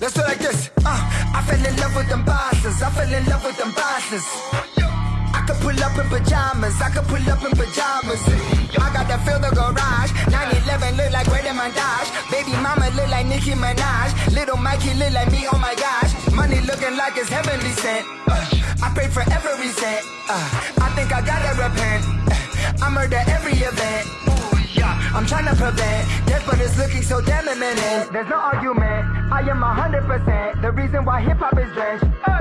Let's do like this. Uh, I fell in love with them bosses. I fell in love with them bosses. I could pull up in pajamas. I could pull up in pajamas. I got to fill the garage. 911 look like Red Mandage. Baby mama look like Nicki Minaj. Little Mikey look like me. Oh my gosh. Money looking like it's heavenly sent. Uh, I pray for every cent. Uh, I think I gotta repent. Uh, I murder every event. I'm trying to prevent death, but it's so damn imminent. There's no argument. I am hundred percent. The reason why hip hop is drenched.